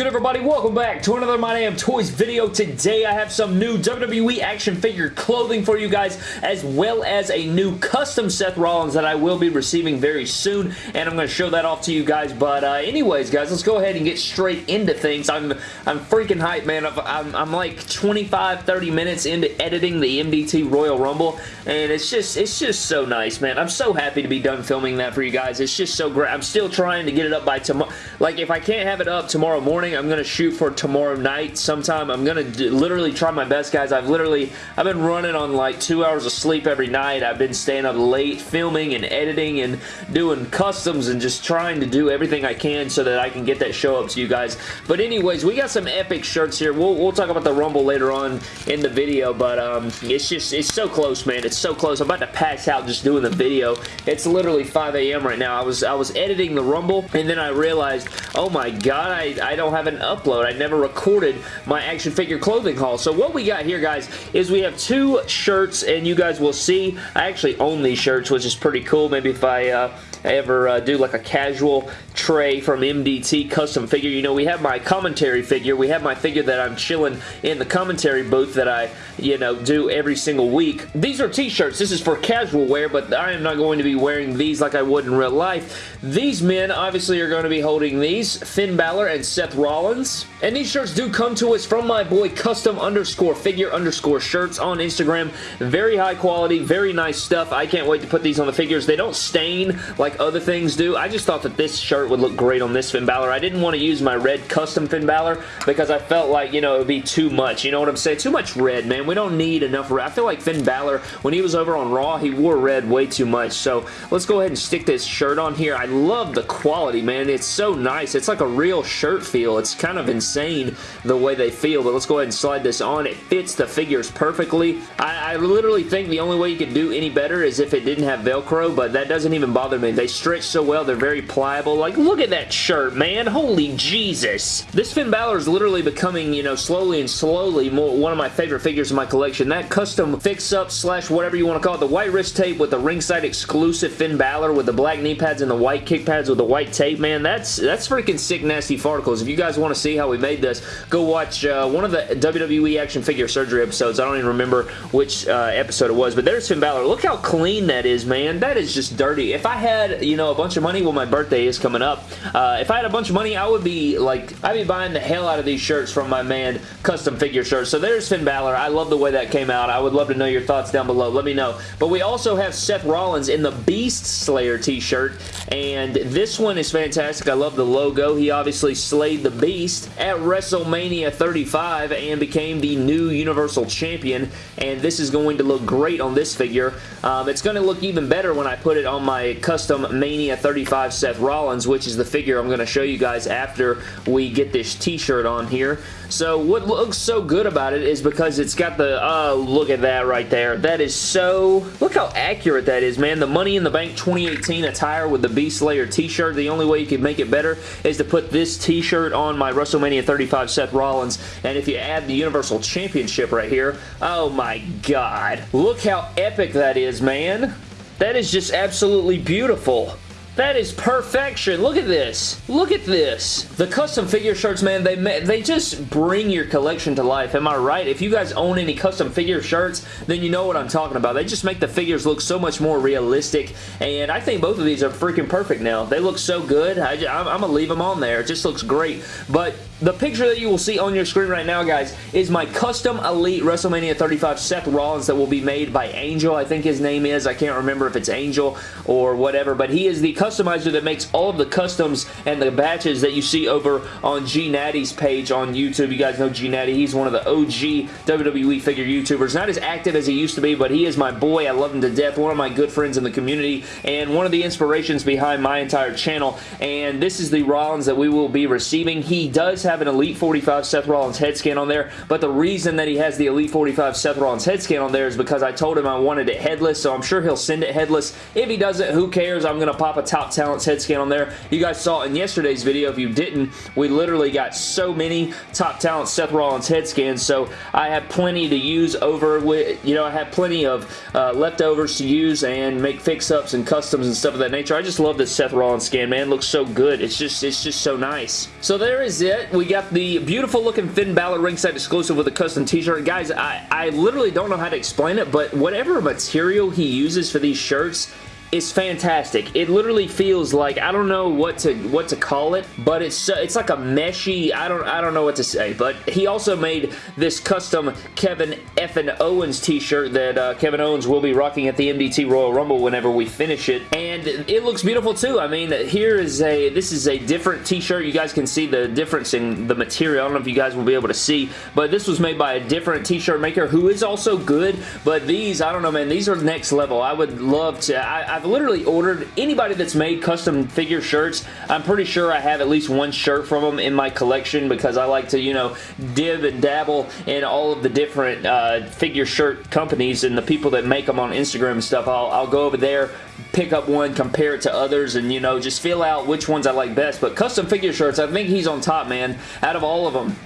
Good everybody? Welcome back to another My Damn Toys video. Today I have some new WWE action figure clothing for you guys as well as a new custom Seth Rollins that I will be receiving very soon and I'm going to show that off to you guys but uh, anyways guys let's go ahead and get straight into things. I'm I'm freaking hyped man. I'm, I'm like 25-30 minutes into editing the MDT Royal Rumble and it's just it's just so nice man. I'm so happy to be done filming that for you guys. It's just so great. I'm still trying to get it up by tomorrow. Like if I can't have it up tomorrow tomorrow morning. I'm going to shoot for tomorrow night sometime. I'm going to literally try my best, guys. I've literally, I've been running on like two hours of sleep every night. I've been staying up late filming and editing and doing customs and just trying to do everything I can so that I can get that show up to you guys. But anyways, we got some epic shirts here. We'll, we'll talk about the Rumble later on in the video, but um, it's just, it's so close, man. It's so close. I'm about to pass out just doing the video. It's literally 5 a.m. right now. I was, I was editing the Rumble, and then I realized, oh my god, I, I don't have an upload. I never recorded my action figure clothing haul. So what we got here, guys, is we have two shirts, and you guys will see. I actually own these shirts, which is pretty cool. Maybe if I... Uh, ever uh, do like a casual tray from MDT custom figure. You know, we have my commentary figure. We have my figure that I'm chilling in the commentary booth that I, you know, do every single week. These are t-shirts. This is for casual wear, but I am not going to be wearing these like I would in real life. These men obviously are going to be holding these. Finn Balor and Seth Rollins. And these shirts do come to us from my boy custom underscore figure underscore shirts on Instagram. Very high quality, very nice stuff. I can't wait to put these on the figures. They don't stain like other things do. I just thought that this shirt would look great on this Finn Balor. I didn't want to use my red custom Finn Balor because I felt like, you know, it would be too much. You know what I'm saying? Too much red, man. We don't need enough red. I feel like Finn Balor, when he was over on Raw, he wore red way too much. So let's go ahead and stick this shirt on here. I love the quality, man. It's so nice. It's like a real shirt feel. It's kind of insane the way they feel, but let's go ahead and slide this on. It fits the figures perfectly. I, I literally think the only way you could do any better is if it didn't have Velcro, but that doesn't even bother me. They stretch so well. They're very pliable. Like, look at that shirt, man. Holy Jesus. This Finn Balor is literally becoming, you know, slowly and slowly more, one of my favorite figures in my collection. That custom fix-up slash whatever you want to call it, the white wrist tape with the ringside exclusive Finn Balor with the black knee pads and the white kick pads with the white tape, man, that's that's freaking sick nasty farticles. If you guys want to see how we made this, go watch uh, one of the WWE action figure surgery episodes. I don't even remember which uh, episode it was, but there's Finn Balor. Look how clean that is, man. That is just dirty. If I had, you know, a bunch of money, well, my birthday is coming up. Uh, if I had a bunch of money, I would be, like, I'd be buying the hell out of these shirts from my man Custom Figure Shirts. So there's Finn Balor. I love the way that came out. I would love to know your thoughts down below. Let me know. But we also have Seth Rollins in the Beast Slayer t-shirt, and this one is fantastic. I love the logo. He obviously slayed the Beast at WrestleMania 35 and became the new Universal Champion, and this is going to look great on this figure. Um, it's going to look even better when I put it on my custom Mania 35 Seth Rollins, which is the figure I'm going to show you guys after we get this t-shirt on here. So what looks so good about it is because it's got the, oh, look at that right there. That is so, look how accurate that is, man. The Money in the Bank 2018 attire with the Beast Slayer t-shirt. The only way you could make it better is to put this t-shirt on my WrestleMania 35 Seth Rollins. And if you add the Universal Championship right here, oh my god. Look how epic that is, man. That is just absolutely beautiful. That is perfection. Look at this. Look at this. The custom figure shirts, man, they they just bring your collection to life. Am I right? If you guys own any custom figure shirts, then you know what I'm talking about. They just make the figures look so much more realistic, and I think both of these are freaking perfect now. They look so good. I, am going to leave them on there. It just looks great, but the picture that you will see on your screen right now, guys, is my custom Elite WrestleMania 35 Seth Rollins that will be made by Angel, I think his name is. I can't remember if it's Angel or whatever, but he is the customizer that makes all of the customs and the batches that you see over on G Natty's page on YouTube. You guys know G Natty. He's one of the OG WWE figure YouTubers. Not as active as he used to be, but he is my boy. I love him to death. One of my good friends in the community and one of the inspirations behind my entire channel. And this is the Rollins that we will be receiving. He does an Elite 45 Seth Rollins head scan on there, but the reason that he has the Elite 45 Seth Rollins head scan on there is because I told him I wanted it headless, so I'm sure he'll send it headless. If he doesn't, who cares? I'm going to pop a Top Talents head scan on there. You guys saw in yesterday's video. If you didn't, we literally got so many Top Talents Seth Rollins head scans, so I have plenty to use over with, you know, I have plenty of uh, leftovers to use and make fix-ups and customs and stuff of that nature. I just love this Seth Rollins scan, man. It looks so good. It's just, it's just so nice. So there is it. We got the beautiful looking Finn Balor ringside exclusive with a custom t-shirt. Guys, I, I literally don't know how to explain it, but whatever material he uses for these shirts, is fantastic. It literally feels like I don't know what to what to call it, but it's it's like a meshy. I don't I don't know what to say. But he also made this custom Kevin Effin Owens T-shirt that uh, Kevin Owens will be rocking at the MDT Royal Rumble whenever we finish it, and it looks beautiful too. I mean, here is a this is a different T-shirt. You guys can see the difference in the material. I don't know if you guys will be able to see, but this was made by a different T-shirt maker who is also good. But these, I don't know, man. These are next level. I would love to. I, I've literally ordered anybody that's made custom figure shirts. I'm pretty sure I have at least one shirt from them in my collection because I like to, you know, dib and dabble in all of the different uh, figure shirt companies and the people that make them on Instagram and stuff. I'll, I'll go over there, pick up one, compare it to others, and, you know, just feel out which ones I like best. But custom figure shirts, I think he's on top, man, out of all of them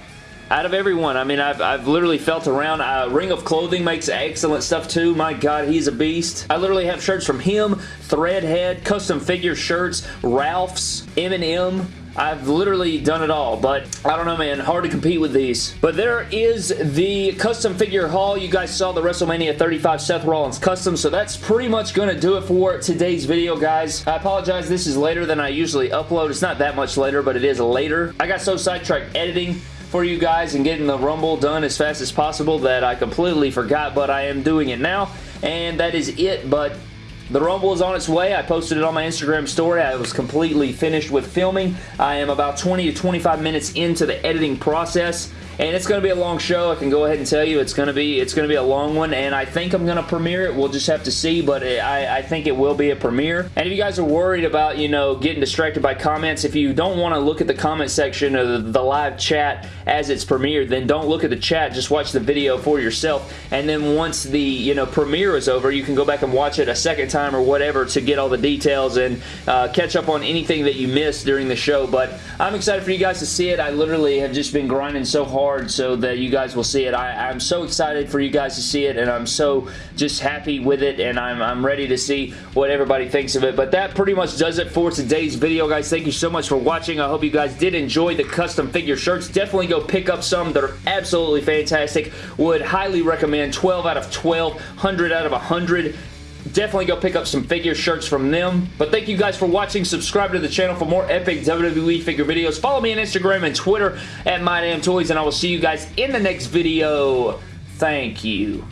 out of everyone. I mean, I've, I've literally felt around. Uh, Ring of Clothing makes excellent stuff too. My God, he's a beast. I literally have shirts from him, Threadhead, custom figure shirts, Ralph's, M&M, I've literally done it all, but I don't know, man. Hard to compete with these. But there is the custom figure haul. You guys saw the WrestleMania 35 Seth Rollins custom, so that's pretty much going to do it for today's video, guys. I apologize. This is later than I usually upload. It's not that much later, but it is later. I got so sidetracked editing for you guys and getting the Rumble done as fast as possible that I completely forgot, but I am doing it now. And that is it, but the Rumble is on its way. I posted it on my Instagram story. I was completely finished with filming. I am about 20 to 25 minutes into the editing process and it's going to be a long show. I can go ahead and tell you it's going to be it's going to be a long one, and I think I'm going to premiere it. We'll just have to see, but it, I, I think it will be a premiere. And if you guys are worried about, you know, getting distracted by comments, if you don't want to look at the comment section of the, the live chat as it's premiered, then don't look at the chat. Just watch the video for yourself, and then once the, you know, premiere is over, you can go back and watch it a second time or whatever to get all the details and uh, catch up on anything that you missed during the show. But I'm excited for you guys to see it. I literally have just been grinding so hard so that you guys will see it. I, am so excited for you guys to see it and I'm so just happy with it and I'm, I'm ready to see what everybody thinks of it. But that pretty much does it for today's video, guys. Thank you so much for watching. I hope you guys did enjoy the custom figure shirts. Definitely go pick up some. They're absolutely fantastic. Would highly recommend 12 out of 12, 100 out of 100 definitely go pick up some figure shirts from them. But thank you guys for watching. Subscribe to the channel for more epic WWE figure videos. Follow me on Instagram and Twitter at MyDamnToys, and I will see you guys in the next video. Thank you.